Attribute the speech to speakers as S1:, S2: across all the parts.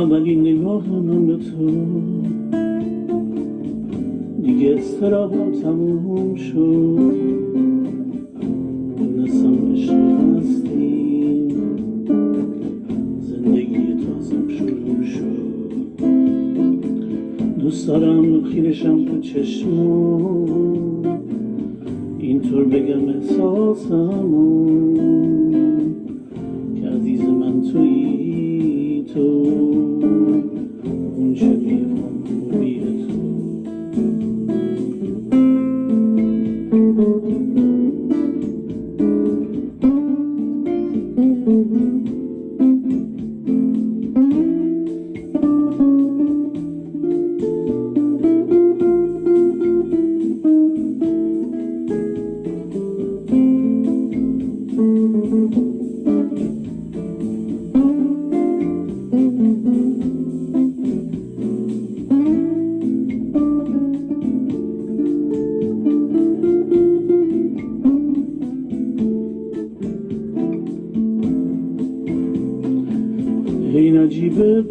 S1: ولی نگاه من به تو. دیگه استرابم تموم شد. دونستم عشق هستی زندگی تازم شروع شد. دوست دارم خیرشم تو چشمون. اینطور بگم احساسمون. Mm-hmm. این عجیبه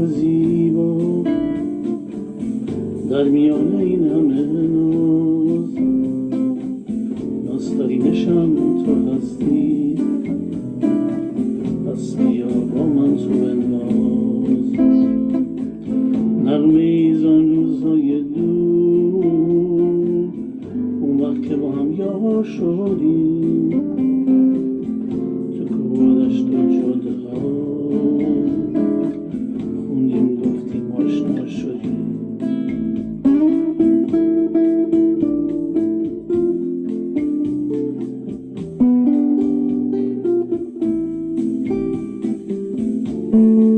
S1: و زیبا. در میان این همه ناز نسترینشم تو هستی. پس بیا با من تو بنواز Mm-hmm.